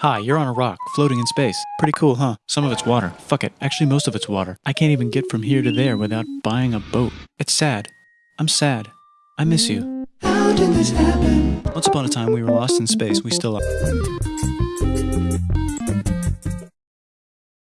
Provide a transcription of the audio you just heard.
Hi, you're on a rock, floating in space. Pretty cool, huh? Some of it's water. Fuck it. Actually, most of it's water. I can't even get from here to there without buying a boat. It's sad. I'm sad. I miss you. How did this happen? Once upon a time, we were lost in space. We still are.